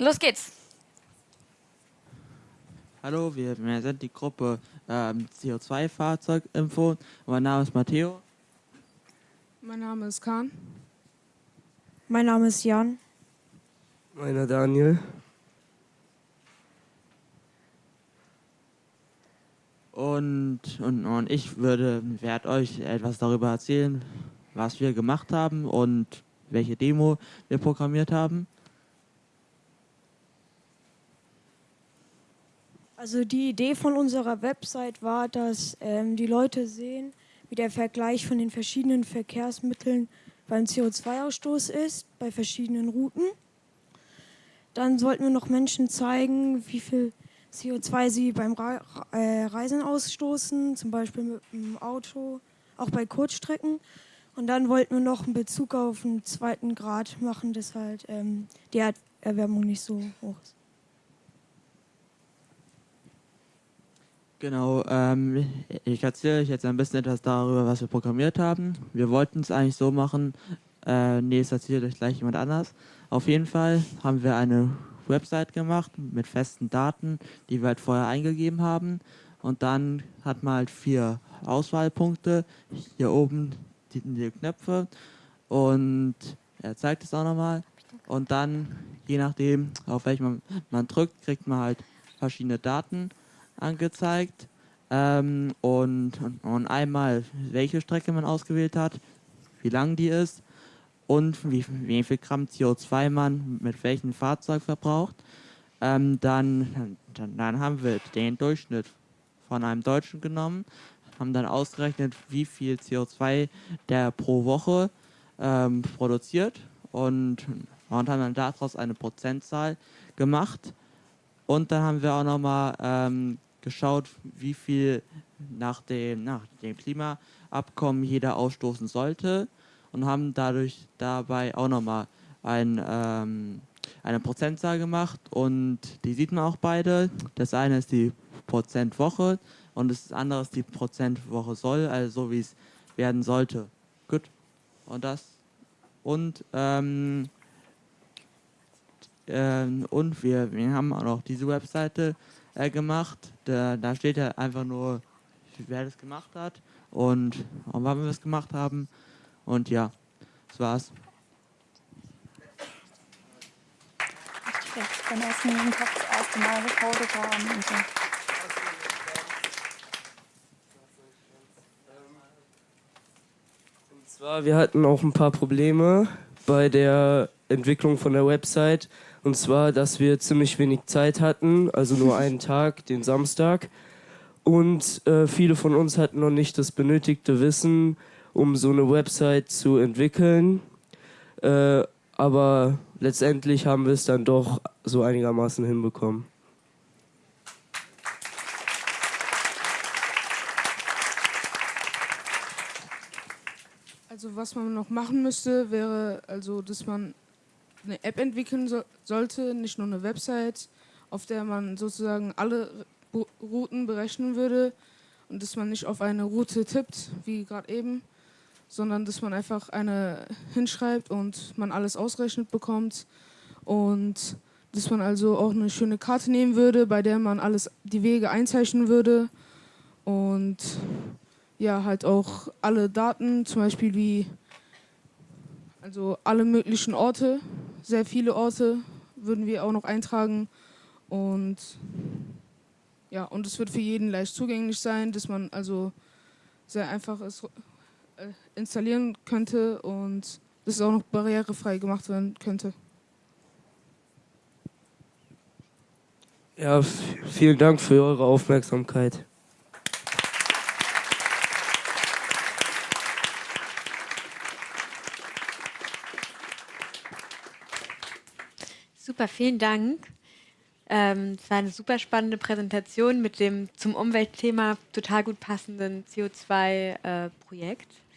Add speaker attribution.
Speaker 1: Los geht's.
Speaker 2: Hallo, wir, wir sind die Gruppe ähm, CO2-Fahrzeuginfo. Mein Name ist Matteo.
Speaker 3: Mein Name ist Kahn.
Speaker 4: Mein Name ist Jan.
Speaker 5: Meiner Daniel.
Speaker 2: Und, und, und ich würde, werde euch etwas darüber erzählen, was wir gemacht haben und welche Demo wir programmiert haben.
Speaker 4: Also die Idee von unserer Website war, dass ähm, die Leute sehen, wie der Vergleich von den verschiedenen Verkehrsmitteln beim CO2-Ausstoß ist, bei verschiedenen Routen. Dann sollten wir noch Menschen zeigen, wie viel CO2 sie beim äh, Reisen ausstoßen, zum Beispiel mit dem Auto, auch bei Kurzstrecken. Und dann wollten wir noch einen Bezug auf den zweiten Grad machen, dass halt ähm, die Erderwärmung nicht so hoch ist.
Speaker 2: Genau, ähm, ich erzähle euch jetzt ein bisschen etwas darüber, was wir programmiert haben. Wir wollten es eigentlich so machen, äh, nee, es erzählt euch gleich jemand anders. Auf jeden Fall haben wir eine Website gemacht mit festen Daten, die wir halt vorher eingegeben haben. Und dann hat man halt vier Auswahlpunkte. Hier oben die, die Knöpfe. Und er zeigt es auch nochmal. Und dann, je nachdem, auf welchen man, man drückt, kriegt man halt verschiedene Daten angezeigt. Ähm, und, und einmal, welche Strecke man ausgewählt hat, wie lang die ist und wie, wie viel Gramm CO2 man mit welchem Fahrzeug verbraucht. Ähm, dann, dann, dann haben wir den Durchschnitt von einem Deutschen genommen, haben dann ausgerechnet, wie viel CO2 der pro Woche ähm, produziert und, und haben dann daraus eine Prozentzahl gemacht. Und dann haben wir auch nochmal ähm, geschaut, wie viel nach dem, nach dem Klimaabkommen jeder ausstoßen sollte und haben dadurch dabei auch nochmal ein, ähm, eine Prozentzahl gemacht und die sieht man auch beide. Das eine ist die Prozentwoche und das andere ist die Prozentwoche soll, also so wie es werden sollte. Gut. Und das und ähm, ähm, und wir, wir haben auch noch diese Webseite äh, gemacht. Da, da steht ja einfach nur, wer das gemacht hat und warum wir es gemacht haben. Und ja, das war's.
Speaker 1: Beim ersten Tag das erste Mal gecodet haben und so.
Speaker 5: Und zwar, wir hatten auch ein paar Probleme bei der Entwicklung von der Website. Und zwar, dass wir ziemlich wenig Zeit hatten, also nur einen Tag, den Samstag. Und äh, viele von uns hatten noch nicht das benötigte Wissen, um so eine Website zu entwickeln. Äh, aber letztendlich haben wir es dann doch so einigermaßen hinbekommen.
Speaker 3: Also was man noch machen müsste, wäre also, dass man eine App entwickeln so sollte, nicht nur eine Website, auf der man sozusagen alle Routen berechnen würde und dass man nicht auf eine Route tippt, wie gerade eben, sondern dass man einfach eine hinschreibt und man alles ausrechnet bekommt und dass man also auch eine schöne Karte nehmen würde, bei der man alles die Wege einzeichnen würde und ja halt auch alle Daten, zum Beispiel wie also alle möglichen Orte, sehr viele Orte würden wir auch noch eintragen und ja und es wird für jeden leicht zugänglich sein, dass man also sehr einfach ist äh, installieren könnte und dass es auch noch barrierefrei gemacht werden könnte.
Speaker 5: Ja, vielen Dank für eure Aufmerksamkeit.
Speaker 6: Super, vielen Dank. Ähm, es war eine super spannende Präsentation mit dem zum Umweltthema total gut passenden CO2-Projekt. Äh,